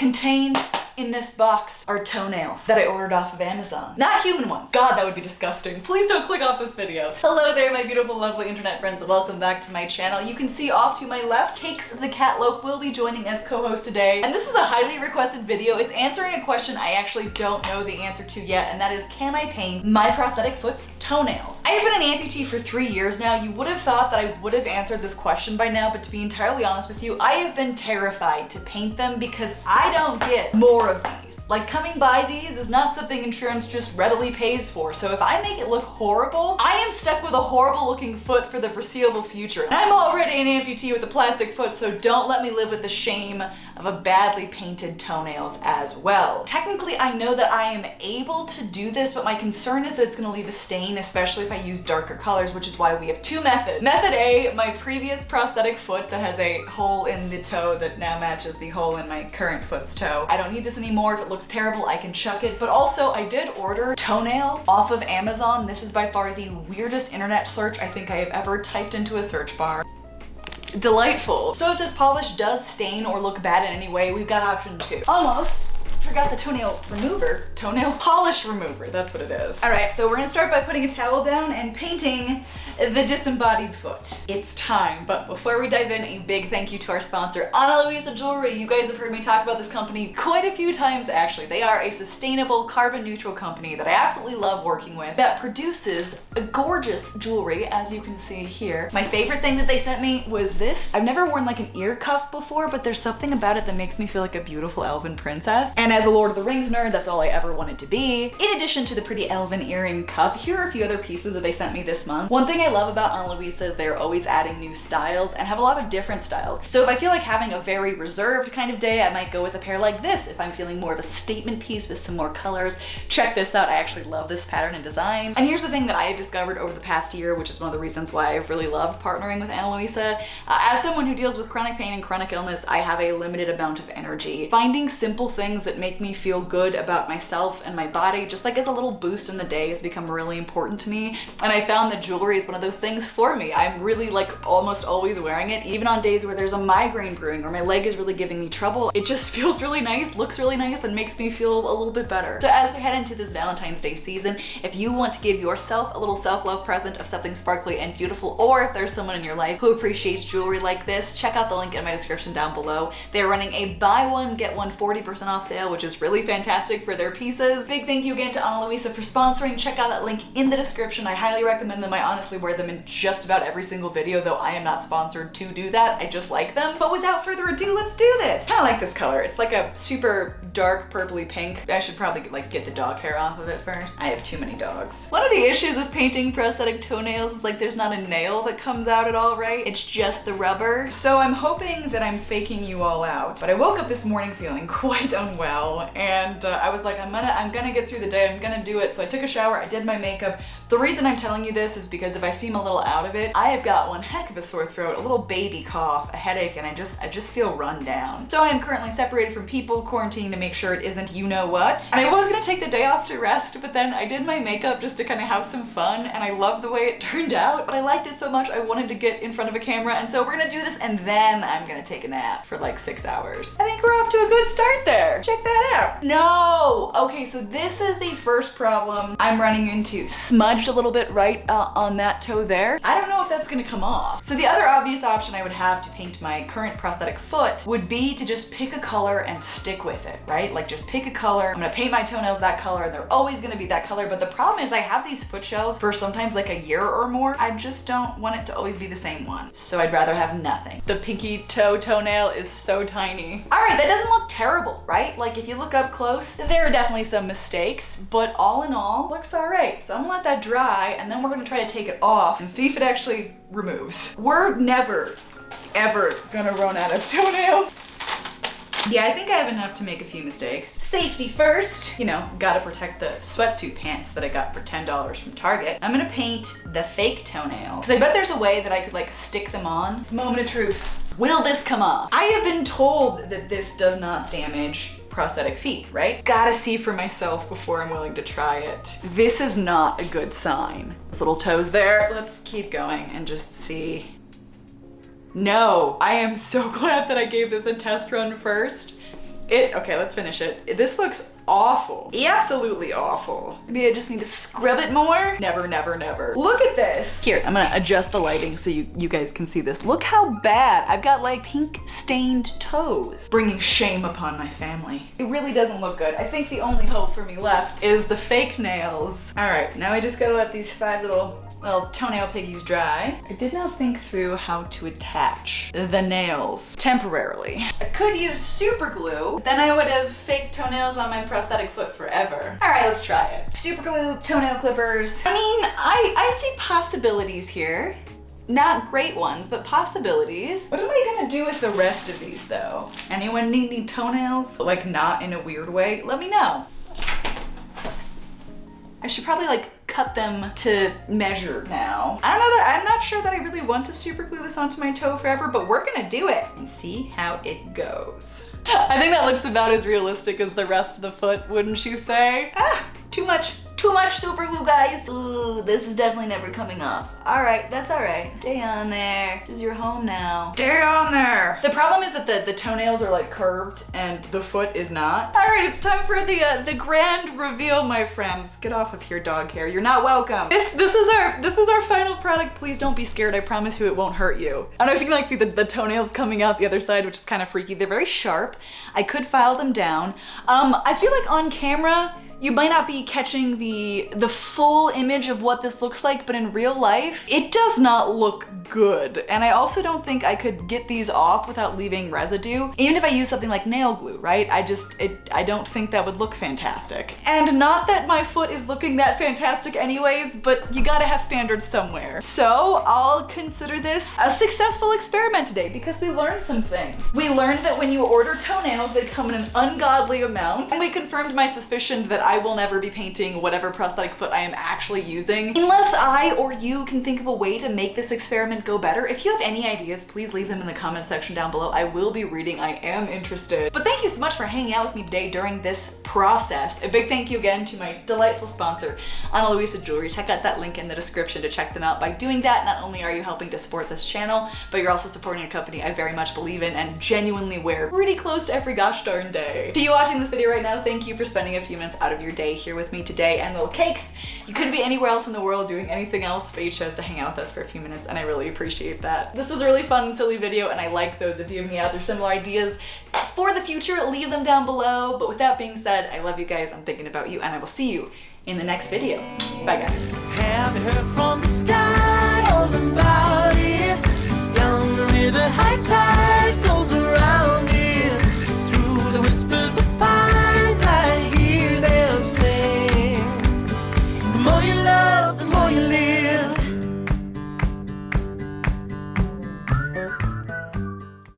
Contained in this box are toenails that I ordered off of Amazon. Not human ones. God, that would be disgusting. Please don't click off this video. Hello there, my beautiful, lovely internet friends. Welcome back to my channel. You can see off to my left, Cakes the Cat Loaf will be joining as co-host today. And this is a highly requested video. It's answering a question I actually don't know the answer to yet, and that is, can I paint my prosthetic foot's toenails? I have been an amputee for three years now. You would have thought that I would have answered this question by now, but to be entirely honest with you, I have been terrified to paint them because I don't get more of these. Like coming by these is not something insurance just readily pays for. So if I make it look horrible, I am stuck with a horrible looking foot for the foreseeable future. I'm already an amputee with a plastic foot, so don't let me live with the shame of a badly painted toenails as well. Technically, I know that I am able to do this, but my concern is that it's gonna leave a stain, especially if I use darker colors, which is why we have two methods. Method A, my previous prosthetic foot that has a hole in the toe that now matches the hole in my current foot's toe. I don't need this anymore. If it looks terrible, I can chuck it. But also, I did order toenails off of Amazon. This is by far the weirdest internet search I think I have ever typed into a search bar delightful. So if this polish does stain or look bad in any way, we've got option two. Almost forgot the toenail remover. Toenail polish remover, that's what it is. All right, so we're gonna start by putting a towel down and painting the disembodied foot. It's time, but before we dive in, a big thank you to our sponsor, Ana Luisa Jewelry. You guys have heard me talk about this company quite a few times actually. They are a sustainable, carbon neutral company that I absolutely love working with that produces a gorgeous jewelry, as you can see here. My favorite thing that they sent me was this. I've never worn like an ear cuff before, but there's something about it that makes me feel like a beautiful elven princess. And as a Lord of the Rings nerd, that's all I ever wanted to be. In addition to the pretty elven earring cuff, here are a few other pieces that they sent me this month. One thing I love about Ana Luisa is they're always adding new styles and have a lot of different styles. So if I feel like having a very reserved kind of day, I might go with a pair like this. If I'm feeling more of a statement piece with some more colors, check this out. I actually love this pattern and design. And here's the thing that I have discovered over the past year, which is one of the reasons why I've really loved partnering with Ana Luisa. Uh, as someone who deals with chronic pain and chronic illness, I have a limited amount of energy. Finding simple things that make me feel good about myself and my body, just like as a little boost in the day has become really important to me. And I found that jewelry is one of those things for me. I'm really like almost always wearing it, even on days where there's a migraine brewing or my leg is really giving me trouble. It just feels really nice, looks really nice, and makes me feel a little bit better. So as we head into this Valentine's Day season, if you want to give yourself a little self-love present of something sparkly and beautiful, or if there's someone in your life who appreciates jewelry like this, check out the link in my description down below. They're running a buy one, get one 40% off sale, which is really fantastic for their pieces. Big thank you again to Ana Luisa for sponsoring. Check out that link in the description. I highly recommend them. I honestly wear them in just about every single video, though I am not sponsored to do that. I just like them. But without further ado, let's do this. I like this color. It's like a super dark purpley pink. I should probably like get the dog hair off of it first. I have too many dogs. One of the issues with painting prosthetic toenails is like there's not a nail that comes out at all, right? It's just the rubber. So I'm hoping that I'm faking you all out. But I woke up this morning feeling quite unwell and uh, I was like, I'm gonna, I'm gonna get through the day. I'm gonna do it. So I took a shower, I did my makeup. The reason I'm telling you this is because if I seem a little out of it, I have got one heck of a sore throat, a little baby cough, a headache, and I just, I just feel run down. So I am currently separated from people, quarantined to make sure it isn't you know what. And I was gonna take the day off to rest, but then I did my makeup just to kind of have some fun, and I love the way it turned out. But I liked it so much, I wanted to get in front of a camera, and so we're gonna do this, and then I'm gonna take a nap for like six hours. I think we're off to a good start there. Check that out. No! Okay, so this is the first problem I'm running into. Smudged a little bit right uh, on that toe there. I don't know that's gonna come off. So the other obvious option I would have to paint my current prosthetic foot would be to just pick a color and stick with it, right? Like just pick a color. I'm gonna paint my toenails that color and they're always gonna be that color. But the problem is I have these foot shells for sometimes like a year or more. I just don't want it to always be the same one. So I'd rather have nothing. The pinky toe toenail is so tiny. All right, that doesn't look terrible, right? Like if you look up close, there are definitely some mistakes, but all in all, looks all right. So I'm gonna let that dry and then we're gonna try to take it off and see if it actually removes. We're never, ever gonna run out of toenails. Yeah, I think I have enough to make a few mistakes. Safety first. You know, gotta protect the sweatsuit pants that I got for $10 from Target. I'm gonna paint the fake toenail. Because I bet there's a way that I could like stick them on. Moment of truth. Will this come off? I have been told that this does not damage prosthetic feet, right? Gotta see for myself before I'm willing to try it. This is not a good sign. Little toes there. Let's keep going and just see. No, I am so glad that I gave this a test run first. It, okay, let's finish it. This looks awful. Absolutely awful. Maybe I just need to scrub it more. Never, never, never. Look at this. Here, I'm gonna adjust the lighting so you, you guys can see this. Look how bad. I've got like pink stained toes. Bringing shame upon my family. It really doesn't look good. I think the only hope for me left is the fake nails. All right, now I just gotta let these five little well, toenail piggies dry. I did not think through how to attach the nails temporarily. I could use super glue, then I would have fake toenails on my prosthetic foot forever. All right, let's try it. Super glue, toenail clippers. I mean, I, I see possibilities here. Not great ones, but possibilities. What am I gonna do with the rest of these though? Anyone need any toenails? Like not in a weird way? Let me know. I should probably like cut them to measure now. I don't know that, I'm not sure that I really want to super glue this onto my toe forever, but we're gonna do it and see how it goes. I think that looks about as realistic as the rest of the foot, wouldn't you say? Ah, too much too much super glue, guys. Ooh, this is definitely never coming off. All right, that's all right. Stay on there. This is your home now. Stay on there. The problem is that the, the toenails are like curved and the foot is not. All right, it's time for the uh, the grand reveal, my friends. Get off of here, dog hair. You're not welcome. This this is our this is our final product. Please don't be scared. I promise you it won't hurt you. I don't know if you can like see the, the toenails coming out the other side, which is kind of freaky. They're very sharp. I could file them down. Um, I feel like on camera, you might not be catching the, the full image of what this looks like, but in real life, it does not look good. And I also don't think I could get these off without leaving residue. Even if I use something like nail glue, right? I just, it, I don't think that would look fantastic. And not that my foot is looking that fantastic anyways, but you gotta have standards somewhere. So I'll consider this a successful experiment today because we learned some things. We learned that when you order toenails, they come in an ungodly amount. And we confirmed my suspicion that I will never be painting whatever prosthetic foot I am actually using unless I or you can think of a way to make this experiment go better. If you have any ideas, please leave them in the comment section down below. I will be reading. I am interested. But thank you so much for hanging out with me today during this process. A big thank you again to my delightful sponsor, Ana Luisa Jewelry. Check out that link in the description to check them out. By doing that, not only are you helping to support this channel, but you're also supporting a company I very much believe in and genuinely wear pretty close to every gosh darn day. To you watching this video right now, thank you for spending a few minutes out of your day here with me today and little cakes. You couldn't be anywhere else in the world doing anything else, but you chose to hang out with us for a few minutes and I really appreciate that. This was a really fun, silly video and I like those. If you have any other similar ideas for the future, leave them down below. But with that being said, I love you guys, I'm thinking about you, and I will see you in the next video. Bye guys. Have heard from the sky all about it. Down the river, high tide.